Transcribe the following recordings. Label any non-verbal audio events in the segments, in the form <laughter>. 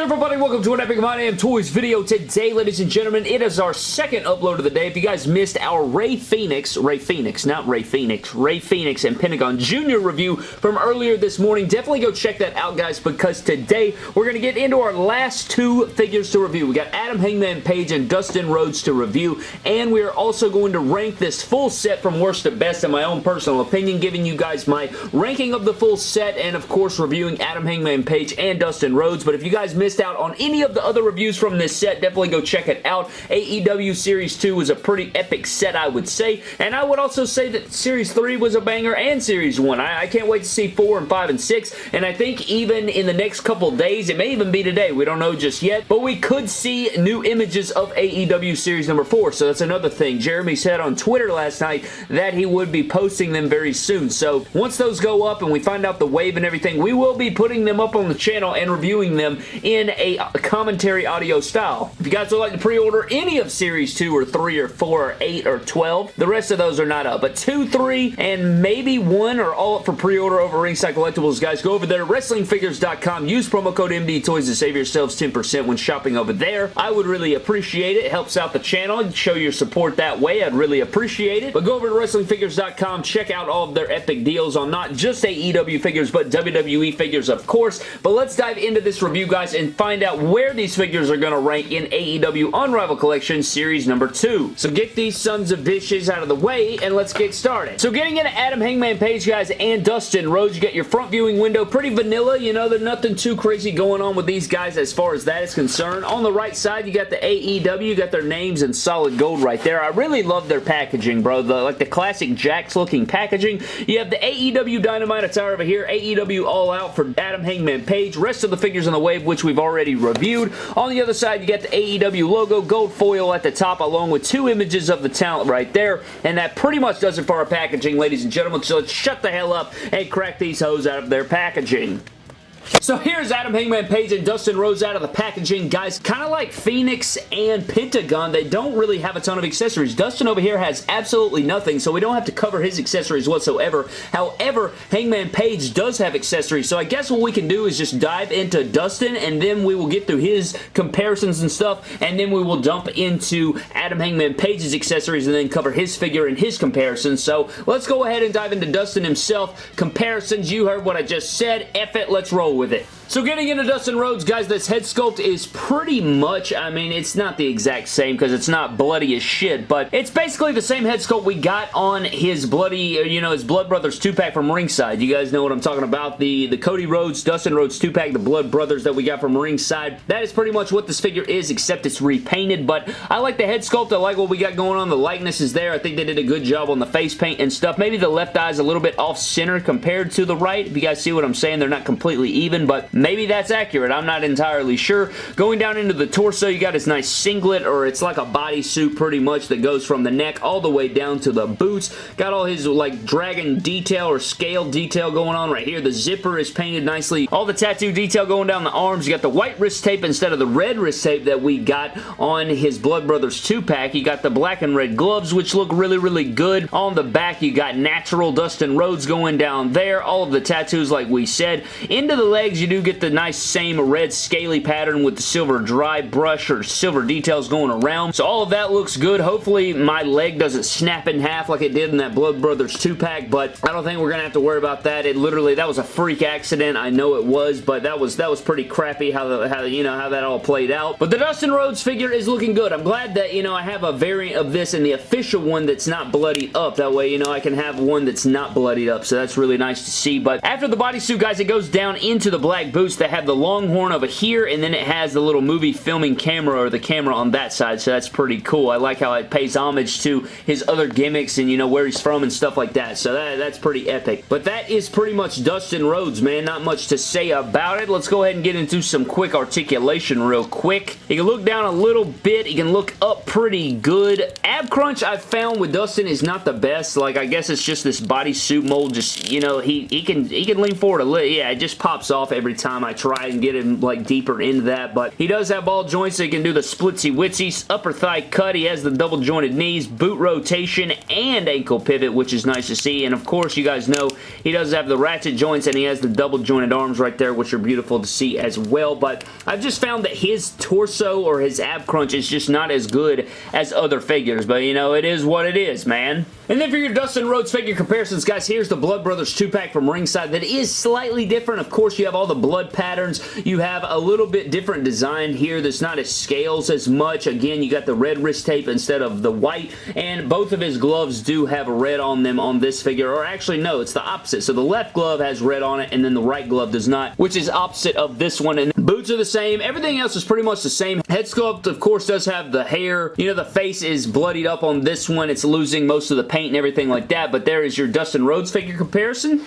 good everybody? Welcome to an Epic My Damn Toys video. Today, ladies and gentlemen, it is our second upload of the day. If you guys missed our Rey Fenix, Rey Fenix, not Rey Fenix, Rey Fenix and Pentagon Jr. review from earlier this morning, definitely go check that out, guys, because today we're going to get into our last two figures to review. We got Adam Hangman Page and Dustin Rhodes to review, and we are also going to rank this full set from worst to best in my own personal opinion, giving you guys my ranking of the full set, and of course reviewing Adam Hangman Page and Dustin Rhodes, but if you guys missed out on any of the other reviews from this set, definitely go check it out. AEW Series 2 was a pretty epic set, I would say, and I would also say that Series 3 was a banger and Series 1. I, I can't wait to see 4 and 5 and 6, and I think even in the next couple days, it may even be today, we don't know just yet, but we could see new images of AEW Series number 4, so that's another thing. Jeremy said on Twitter last night that he would be posting them very soon, so once those go up and we find out the wave and everything, we will be putting them up on the channel and reviewing them in a a commentary audio style. If you guys would like to pre-order any of Series 2 or 3 or 4 or 8 or 12, the rest of those are not up. But 2, 3, and maybe 1 are all up for pre-order over Ringside Collectibles, guys. Go over there, WrestlingFigures.com. Use promo code MDTOYS to save yourselves 10% when shopping over there. I would really appreciate it. It helps out the channel. Show your support that way. I'd really appreciate it. But go over to WrestlingFigures.com. Check out all of their epic deals on not just AEW figures, but WWE figures, of course. But let's dive into this review, guys, and find out where these figures are going to rank in AEW Unrivaled Collection Series number 2. So get these sons of bitches out of the way and let's get started. So getting into Adam Hangman Page, guys, and Dustin Rhodes, you get your front viewing window. Pretty vanilla, you know, there's nothing too crazy going on with these guys as far as that is concerned. On the right side, you got the AEW, you got their names in solid gold right there. I really love their packaging, bro. The, like the classic Jakks looking packaging. You have the AEW Dynamite attire over here, AEW All Out for Adam Hangman Page. Rest of the figures in the wave, which we've already reviewed. On the other side, you get the AEW logo, gold foil at the top, along with two images of the talent right there. And that pretty much does it for our packaging, ladies and gentlemen. So let's shut the hell up and crack these hoes out of their packaging. So here's Adam Hangman Page and Dustin Rhodes out of the packaging. Guys, kind of like Phoenix and Pentagon, they don't really have a ton of accessories. Dustin over here has absolutely nothing, so we don't have to cover his accessories whatsoever. However, Hangman Page does have accessories, so I guess what we can do is just dive into Dustin, and then we will get through his comparisons and stuff, and then we will dump into Adam Hangman Page's accessories and then cover his figure and his comparisons. So let's go ahead and dive into Dustin himself. Comparisons, you heard what I just said. F it, let's roll with it. So getting into Dustin Rhodes, guys, this head sculpt is pretty much, I mean, it's not the exact same because it's not bloody as shit, but it's basically the same head sculpt we got on his bloody, uh, you know, his Blood Brothers 2-pack from Ringside. You guys know what I'm talking about. The, the Cody Rhodes, Dustin Rhodes 2-pack, the Blood Brothers that we got from Ringside. That is pretty much what this figure is, except it's repainted, but I like the head sculpt. I like what we got going on. The likeness is there. I think they did a good job on the face paint and stuff. Maybe the left eye is a little bit off-center compared to the right. If you guys see what I'm saying, they're not completely even, but maybe that's accurate. I'm not entirely sure. Going down into the torso, you got his nice singlet, or it's like a bodysuit pretty much that goes from the neck all the way down to the boots. Got all his like dragon detail or scale detail going on right here. The zipper is painted nicely. All the tattoo detail going down the arms. You got the white wrist tape instead of the red wrist tape that we got on his Blood Brothers 2-pack. You got the black and red gloves, which look really, really good. On the back, you got natural Dustin Rhodes going down there. All of the tattoos, like we said. Into the legs, you do get the nice same red scaly pattern with the silver dry brush or silver details going around. So all of that looks good. Hopefully my leg doesn't snap in half like it did in that Blood Brothers 2-pack, but I don't think we're going to have to worry about that. It literally, that was a freak accident. I know it was, but that was that was pretty crappy how, the, how you know, how that all played out. But the Dustin Rhodes figure is looking good. I'm glad that, you know, I have a variant of this and the official one that's not bloodied up. That way, you know, I can have one that's not bloodied up, so that's really nice to see. But after the bodysuit, guys, it goes down into the black boots that have the longhorn over here, and then it has the little movie filming camera or the camera on that side, so that's pretty cool. I like how it pays homage to his other gimmicks and, you know, where he's from and stuff like that, so that, that's pretty epic. But that is pretty much Dustin Rhodes, man. Not much to say about it. Let's go ahead and get into some quick articulation real quick. He can look down a little bit. He can look up pretty good. Ab crunch I've found with Dustin is not the best. Like, I guess it's just this bodysuit mold. Just, you know, he, he can he can lean forward a little. Yeah, it just pops off every time time I try and get him like deeper into that, but he does have ball joints, so he can do the splitsy witsy, upper thigh cut, he has the double jointed knees, boot rotation, and ankle pivot, which is nice to see, and of course you guys know he does have the ratchet joints and he has the double jointed arms right there, which are beautiful to see as well, but I've just found that his torso or his ab crunch is just not as good as other figures, but you know, it is what it is, man. And then for your Dustin Rhodes figure comparisons, guys, here's the Blood Brothers 2-pack from Ringside that is slightly different. Of course, you have all the blood patterns. You have a little bit different design here that's not as scales as much. Again, you got the red wrist tape instead of the white, and both of his gloves do have red on them on this figure, or actually, no, it's the opposite. So the left glove has red on it, and then the right glove does not, which is opposite of this one. And boots are the same. Everything else is pretty much the same. Head sculpt, of course, does have the hair. You know, the face is bloodied up on this one. It's losing most of the paint paint and everything like that, but there is your Dustin Rhodes figure comparison.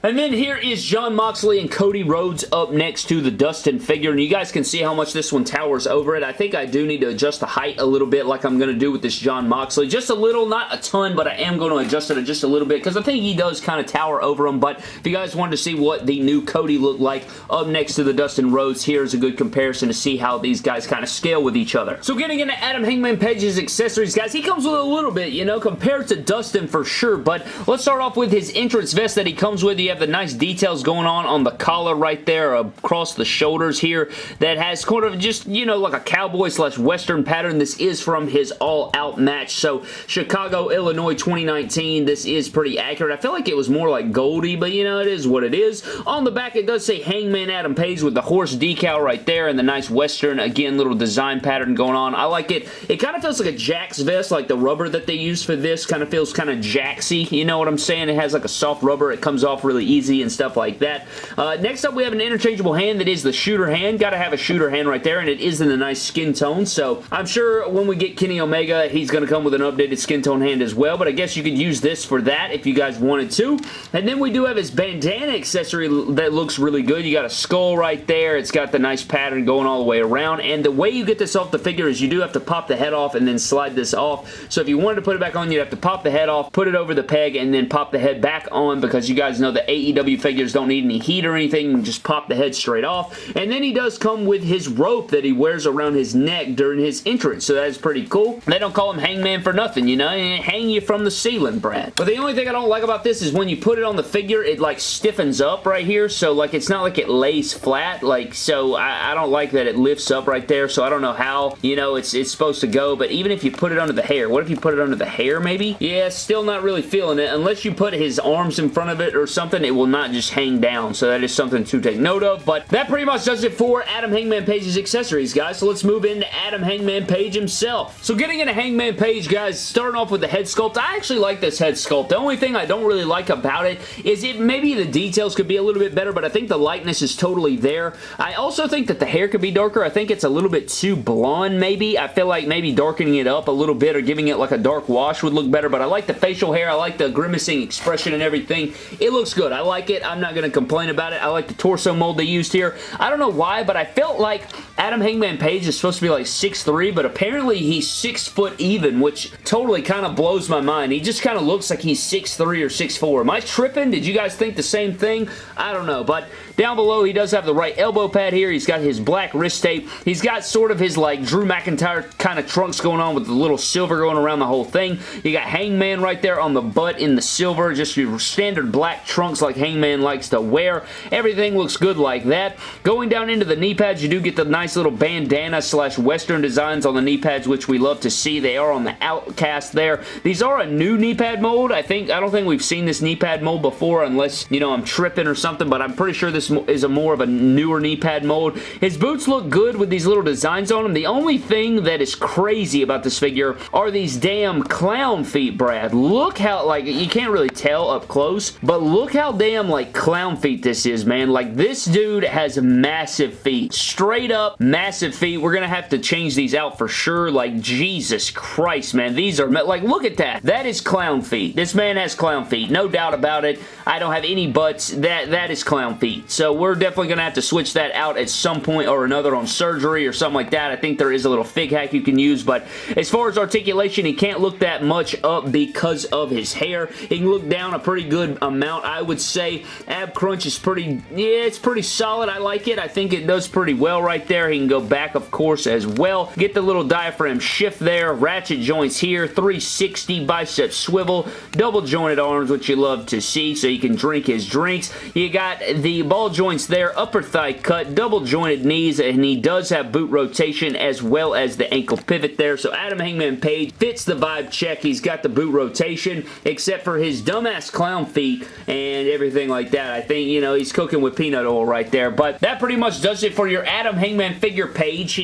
And then here is Jon Moxley and Cody Rhodes up next to the Dustin figure. And you guys can see how much this one towers over it. I think I do need to adjust the height a little bit like I'm going to do with this Jon Moxley. Just a little, not a ton, but I am going to adjust it just a little bit because I think he does kind of tower over him. But if you guys wanted to see what the new Cody looked like up next to the Dustin Rhodes, here's a good comparison to see how these guys kind of scale with each other. So getting into Adam Hangman Page's accessories, guys, he comes with a little bit, you know, compared to Dustin for sure. But let's start off with his entrance vest that he comes with. Have the nice details going on on the collar right there across the shoulders here that has kind of just, you know, like a cowboy slash western pattern. This is from his all-out match. So, Chicago, Illinois 2019. This is pretty accurate. I feel like it was more like Goldie, but you know, it is what it is. On the back, it does say Hangman Adam Page with the horse decal right there and the nice western, again, little design pattern going on. I like it. It kind of feels like a Jakks vest, like the rubber that they use for this kind of feels kind of Jaxy. You know what I'm saying? It has like a soft rubber. It comes off really easy and stuff like that. Uh, next up, we have an interchangeable hand that is the shooter hand. Got to have a shooter hand right there, and it is in a nice skin tone, so I'm sure when we get Kenny Omega, he's going to come with an updated skin tone hand as well, but I guess you could use this for that if you guys wanted to. And then we do have his bandana accessory that looks really good. You got a skull right there. It's got the nice pattern going all the way around, and the way you get this off the figure is you do have to pop the head off and then slide this off. So if you wanted to put it back on, you'd have to pop the head off, put it over the peg, and then pop the head back on because you guys know the AEW figures don't need any heat or anything. Just pop the head straight off. And then he does come with his rope that he wears around his neck during his entrance. So that is pretty cool. They don't call him Hangman for nothing, you know? Hang you from the ceiling, Brad. But the only thing I don't like about this is when you put it on the figure, it like stiffens up right here. So like it's not like it lays flat. Like so I, I don't like that it lifts up right there. So I don't know how, you know, it's, it's supposed to go. But even if you put it under the hair, what if you put it under the hair maybe? Yeah, still not really feeling it. Unless you put his arms in front of it or something, it will not just hang down. So that is something to take note of. But that pretty much does it for Adam Hangman Page's accessories, guys. So let's move into Adam Hangman Page himself. So getting into Hangman Page, guys, starting off with the head sculpt. I actually like this head sculpt. The only thing I don't really like about it is it maybe the details could be a little bit better, but I think the likeness is totally there. I also think that the hair could be darker. I think it's a little bit too blonde, maybe. I feel like maybe darkening it up a little bit or giving it like a dark wash would look better, but I like the facial hair. I like the grimacing expression and everything. It looks good. I like it. I'm not going to complain about it. I like the torso mold they used here. I don't know why, but I felt like Adam Hangman Page is supposed to be like 6'3", but apparently he's 6 foot even, which totally kind of blows my mind. He just kind of looks like he's 6'3 or 6'4". Am I tripping? Did you guys think the same thing? I don't know, but down below, he does have the right elbow pad here. He's got his black wrist tape. He's got sort of his like Drew McIntyre kind of trunks going on with the little silver going around the whole thing. You got Hangman right there on the butt in the silver. Just your standard black trunks like Hangman likes to wear. Everything looks good like that. Going down into the knee pads, you do get the nice little bandana slash western designs on the knee pads, which we love to see. They are on the Outcast there. These are a new knee pad mold. I think I don't think we've seen this knee pad mold before unless, you know, I'm tripping or something, but I'm pretty sure this is a more of a newer knee pad mold. His boots look good with these little designs on them. The only thing that is crazy about this figure are these damn clown feet, Brad. Look how, like, you can't really tell up close, but look how damn, like, clown feet this is, man. Like, this dude has massive feet. Straight up Massive feet. We're going to have to change these out for sure. Like, Jesus Christ, man. These are, like, look at that. That is clown feet. This man has clown feet. No doubt about it. I don't have any butts. That That is clown feet. So we're definitely going to have to switch that out at some point or another on surgery or something like that. I think there is a little fig hack you can use, but as far as articulation, he can't look that much up because of his hair. He can look down a pretty good amount, I would say. Ab crunch is pretty, yeah, it's pretty solid. I like it. I think it does pretty well right there. He can go back, of course, as well. Get the little diaphragm shift there. Ratchet joints here. 360 bicep swivel. Double jointed arms, which you love to see, so you can drink his drinks. You got the ball joints there. Upper thigh cut. Double jointed knees, and he does have boot rotation as well as the ankle pivot there. So Adam Hangman Page fits the vibe check. He's got the boot rotation, except for his dumbass clown feet and everything like that. I think, you know, he's cooking with peanut oil right there. But that pretty much does it for your Adam Hangman figure page.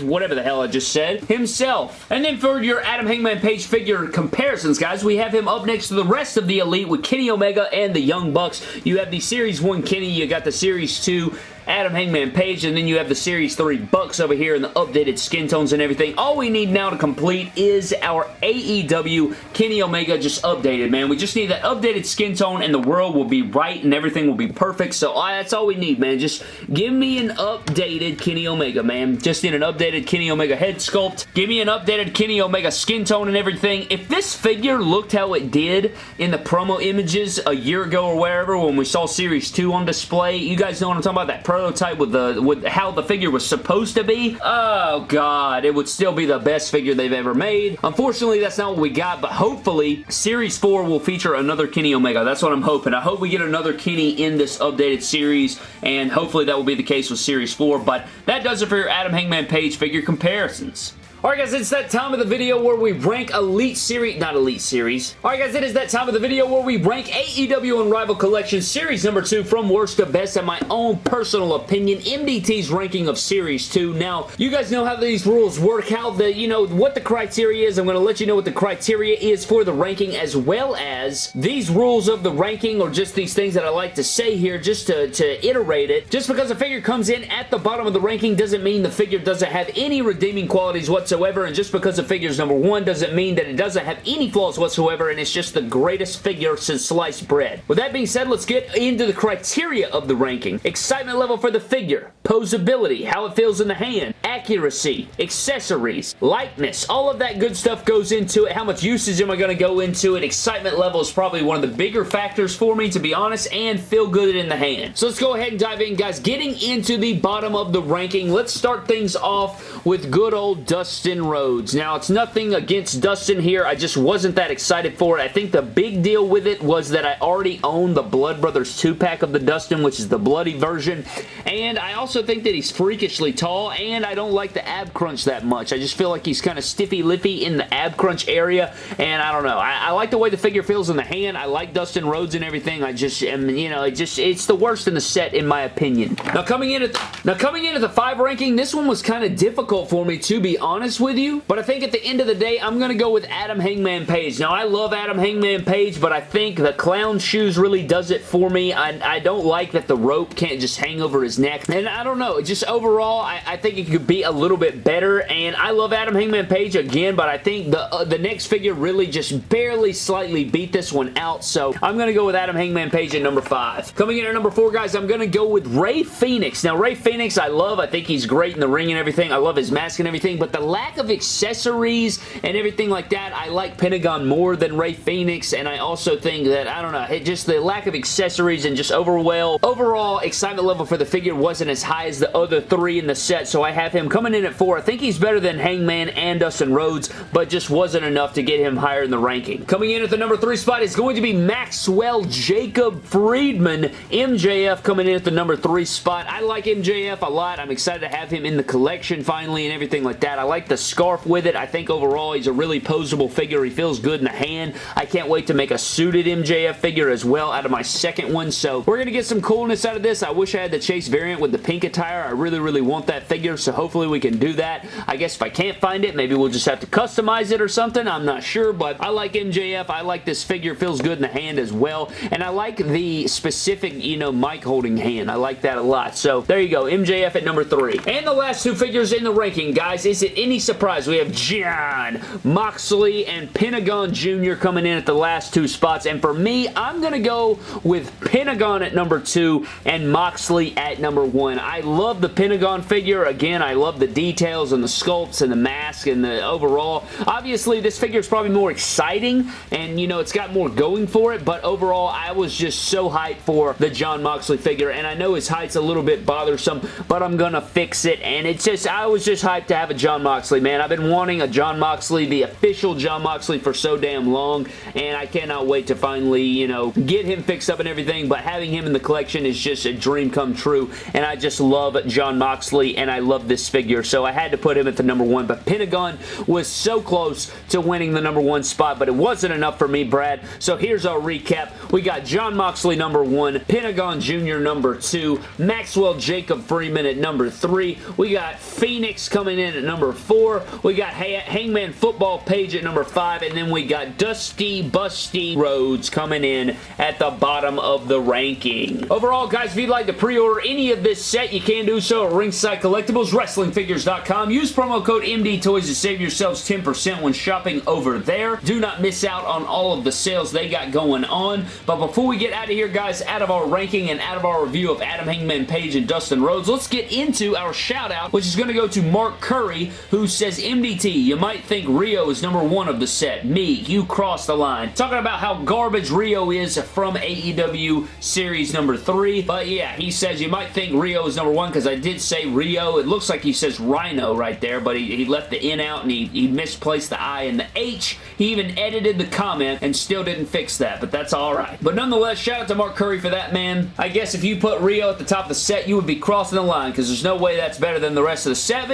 Whatever the hell I just said. Himself. And then for your Adam Hangman Page figure comparisons, guys, we have him up next to the rest of the Elite with Kenny Omega and the Young Bucks. You have the Series 1 Kenny, you got the Series 2 Adam Hangman Page, and then you have the Series 3 Bucks over here and the updated skin tones and everything. All we need now to complete is our AEW Kenny Omega just updated, man. We just need that updated skin tone and the world will be right and everything will be perfect. So uh, that's all we need, man. Just give me an updated Kenny Omega, man. Just need an updated Kenny Omega head sculpt. Give me an updated Kenny Omega skin tone and everything. If this figure looked how it did in the promo images a year ago or wherever when we saw Series 2 on display, you guys know what I'm talking about, that pro prototype with the with how the figure was supposed to be, oh god, it would still be the best figure they've ever made. Unfortunately, that's not what we got, but hopefully Series 4 will feature another Kenny Omega. That's what I'm hoping. I hope we get another Kenny in this updated series, and hopefully that will be the case with Series 4, but that does it for your Adam Hangman Page figure comparisons. Alright guys, it's that time of the video where we rank Elite Series, not Elite Series. Alright guys, it is that time of the video where we rank AEW Unrivaled Collection Series number 2 from worst to best in my own personal opinion, MDT's ranking of Series 2. Now, you guys know how these rules work, how the, you know, what the criteria is. I'm going to let you know what the criteria is for the ranking as well as these rules of the ranking or just these things that I like to say here just to, to iterate it. Just because a figure comes in at the bottom of the ranking doesn't mean the figure doesn't have any redeeming qualities whatsoever whatsoever, and just because the figure is number one doesn't mean that it doesn't have any flaws whatsoever, and it's just the greatest figure since sliced bread. With that being said, let's get into the criteria of the ranking. Excitement level for the figure, posability, how it feels in the hand, accuracy, accessories, lightness, all of that good stuff goes into it. How much usage am I going to go into it? Excitement level is probably one of the bigger factors for me, to be honest, and feel good in the hand. So let's go ahead and dive in, guys. Getting into the bottom of the ranking, let's start things off with good old Dustin Dustin Rhodes. Now, it's nothing against Dustin here. I just wasn't that excited for it. I think the big deal with it was that I already own the Blood Brothers 2-pack of the Dustin, which is the bloody version. And I also think that he's freakishly tall, and I don't like the ab crunch that much. I just feel like he's kind of stiffy-lippy in the ab crunch area, and I don't know. I, I, like the way the figure feels in the hand. I like Dustin Rhodes and everything. I just am, you know, it just, it's the worst in the set, in my opinion. Now, coming in at the, now coming in at the 5 ranking, this one was kind of difficult for me, to be honest honest with you, but I think at the end of the day, I'm going to go with Adam Hangman Page. Now, I love Adam Hangman Page, but I think the clown shoes really does it for me. I, I don't like that the rope can't just hang over his neck, and I don't know. Just overall, I, I think it could be a little bit better, and I love Adam Hangman Page again, but I think the, uh, the next figure really just barely slightly beat this one out, so I'm going to go with Adam Hangman Page at number 5. Coming in at number 4, guys, I'm going to go with Rey Fenix. Now, Rey Fenix, I love. I think he's great in the ring and everything. I love his mask and everything, but the lack of accessories and everything like that, I like Pentagon more than Rey Fenix, and I also think that, I don't know, it just the lack of accessories and just overall, overall excitement level for the figure wasn't as high as the other three in the set, so I have him coming in at four. I think he's better than Hangman and Dustin Rhodes, but just wasn't enough to get him higher in the ranking. Coming in at the number three spot is going to be Maxwell Jacob Friedman, MJF coming in at the number three spot. I like MJF a lot. I'm excited to have him in the collection finally and everything like that. I like like the scarf with it. I think overall he's a really posable figure. He feels good in the hand. I can't wait to make a suited MJF figure as well out of my second one. So we're going to get some coolness out of this. I wish I had the Chase variant with the pink attire. I really, really want that figure. So hopefully we can do that. I guess if I can't find it, maybe we'll just have to customize it or something. I'm not sure, but I like MJF. I like this figure. Feels good in the hand as well. And I like the specific, you know, mic holding hand. I like that a lot. So there you go. MJF at number three. And the last two figures in the ranking, guys. Is it any surprise? We have Jon Moxley and Pentagon Jr. coming in at the last two spots. And for me, I'm going to go with Pentagon at number two and Moxley at number one. I love the Pentagon figure. Again, I love the details and the sculpts and the mask and the overall. Obviously, this figure is probably more exciting and, you know, it's got more going for it, but overall, I was just so hyped for the Jon Moxley figure, and I know his height's a little bit bothersome, but I'm gonna fix it, and it's just, I was just hyped to have a Jon Moxley, man. I've been wanting a Jon Moxley, the official Jon Moxley for so damn long, and I cannot wait to finally, you know, get him fixed up and everything, but having him in the collection is just a dream come true, and I just love Jon Moxley, and I love this figure, so I had to put him at the number one, but Pentagon was so close to winning the number one spot, but it wasn't enough for me, Brad, so here's our recap. We got Jon Moxley number one, Pentagon Jr. number two, Maxwell Jacob Friedman at number three, we got Phoenix coming in at number four, we got Hangman Football Page at number five, and then we got Dusty Busty Rhodes coming in at the bottom of the ranking. Overall, guys, if you'd like to pre-order any of this set, you can do so at Ringside Collectibles, WrestlingFigures.com. Use promo code MDTOYS to save yourselves 10% when shopping over there. Do not miss out on all of the sales they got going on. But before we get out of here, guys, out of our ranking and out of our review of Adam Hangman Page and Dustin Rhodes, let's get into our shout out, which is going to go to Mark Curry, who says, MDT, you might think Rio is number one of the set. Me, you crossed the line. Talking about how garbage Rio is from AEW Series number three. But yeah, he says you might think Rio is number one because I did say Rio. It looks like he says Rhino right there, but he, he left the N out and he, he misplaced the I and the H. He even edited the comment and still didn't fix that, but that's alright. But nonetheless, shout out to Mark Curry for that, man. I guess if you put Rio at the top of the set, you would be crossing the line because there's no way that's better than the rest of the set.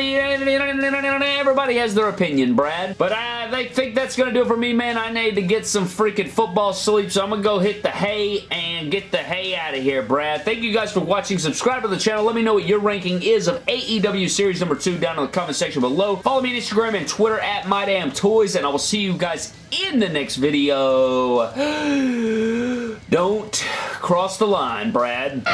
Everybody has their opinion, Brad. But I they think that's going to do it for me, man. I need to get some freaking football sleep, so I'm going to go hit the hay and get the hay out of here, Brad. Thank you guys for watching. Subscribe to the channel. Let me know what your ranking is of AEW Series number 2 down in the comment section below. Follow me on Instagram and Twitter at MyDamnToys, and I will see you guys in the next video. <gasps> Don't cross the line, Brad.